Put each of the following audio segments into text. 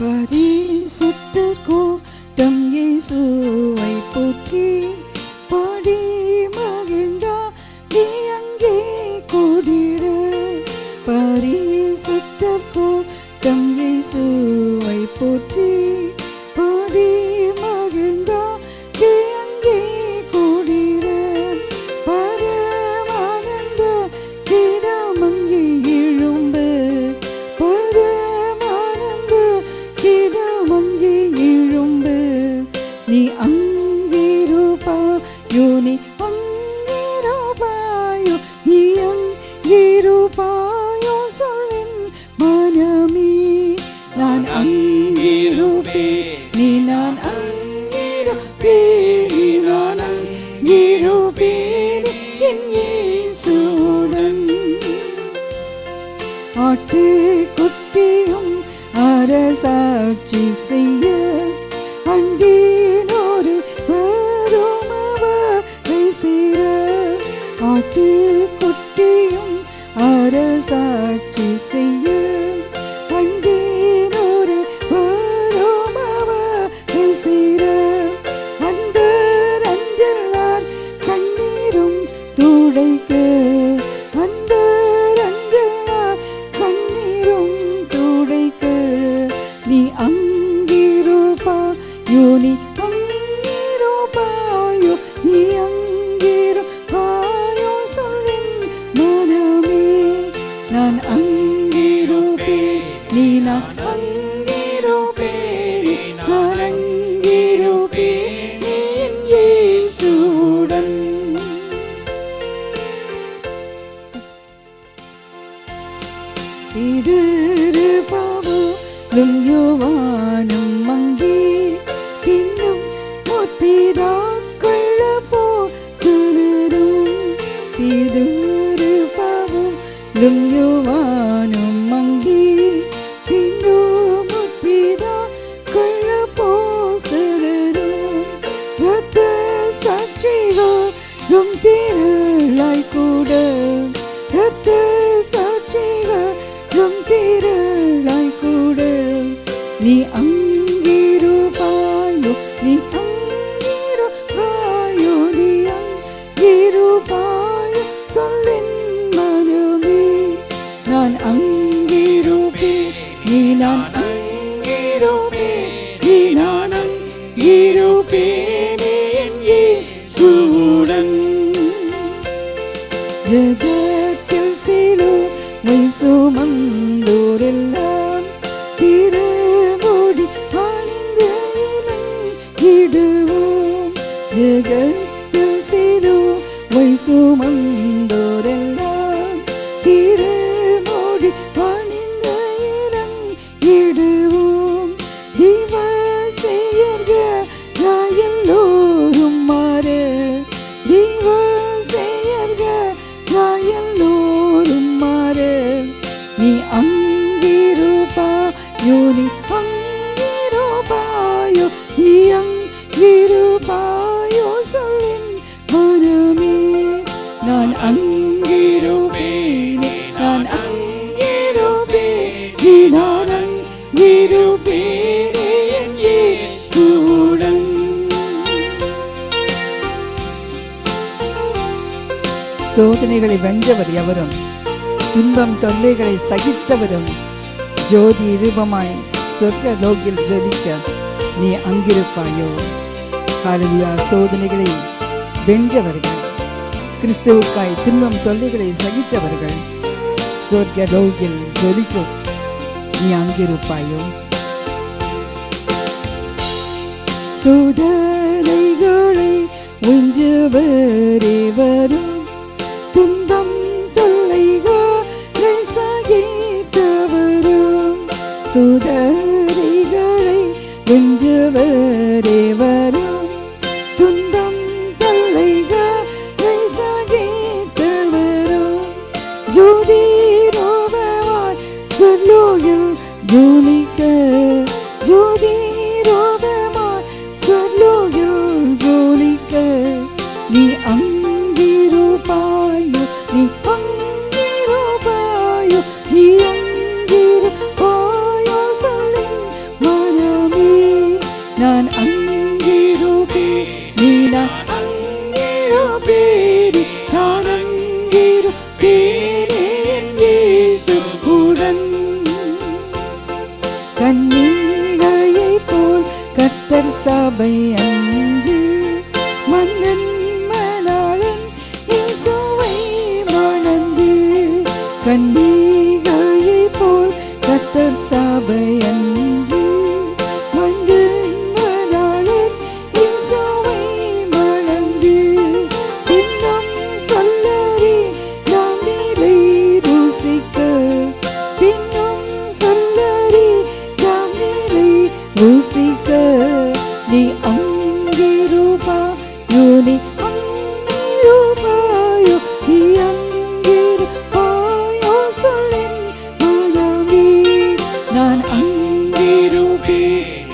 பரிசுத்தர் கூட்டம் இயேசுவை போற்றி. நீ அங்கிருப்பாயோ நீ அங்கிருப்பாயோ நீ அங்கிருப்பாயோ சொல்லின் மனமே. நான் அங்கிருப்பே நீ நான் அங்கிருப்பே நீ நான் அங்கிருப்பே என் இயேசுவுடன். ஆட்டு குட்டியும் அரசாட்சி செய்ய அண்டினோரு இருப்பாவும் யோவானும் மங்கி பின்னும் முற்பிதாக்கள போ சிலரும் இருப்பாவும் யோவானும் மங்கி பின்னும் முற்பிதாக்கள போ சிலரும் ரத்த சாட்சிகளும் du de ge tu si du wai su man do den சோதனைகளை வென்றவர் எவரும் துன்பம் தொல்லைகளை சகித்தவரும் ஜோதி ரூபமாய் சொர்க்க லோகில் ஜொலிக்க நீ அங்கிருப்பாயோ? காலவியா சோதனைகளை வென்றவர்கள் கிறிஸ்துவுக்காய் துன்பம் தொல்லைகளை சகித்தவர்கள் சொர்க்க லோகில் ஜொலிக்கும் நீ அங்கிருப்பாயோ? சோதனைகளை வென்றவரே வரும் பேடி நான் அங்கிருப்பேன் இயேசுவுடன் கன்னிகையை போல் கத்தர் சபையன்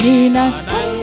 Di na kang